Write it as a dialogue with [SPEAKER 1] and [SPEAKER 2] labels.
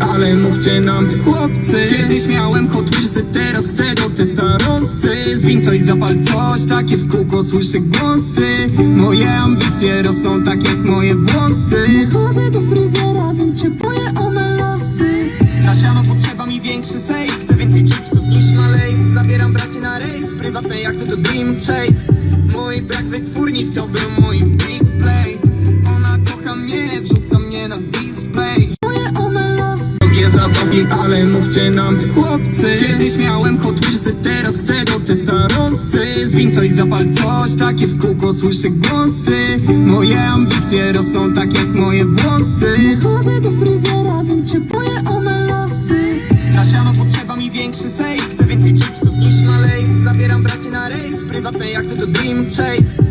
[SPEAKER 1] ale mówcie nam chłopcy. Kiedyś miałem Hot Wheelsy, teraz chcę do testarosy Zwin coś, zapal coś, takie w kółko słyszę głosy. Moje ambicje rosną tak jak moje włosy.
[SPEAKER 2] Chodzę do fryzjera, więc się boję o me losy
[SPEAKER 1] Na siano potrzeba mi większy sejf. Chcę więcej chipsów niż na lejs Zabieram bracie na rejs Prywatne jachty to Dream Chase. Mój brak wytwórni to był mój big play Ona kocha mnie, wrzuca mnie na Ale mówcie nam chłopcy. Kiedyś miałem Hot Wheelsy, teraz chcę do testarosy Zwin coś, zapal coś, takie w kółko słyszę głosy. Moje ambicje rosną tak jak moje włosy.
[SPEAKER 2] Chodzę do fryzjera, więc się boję o me losy
[SPEAKER 1] Na siano potrzeba mi większy sejf Chcę więcej chipsów niż na lejs Zabieram bracie na rejs. Prywatne jachty to Dream Chase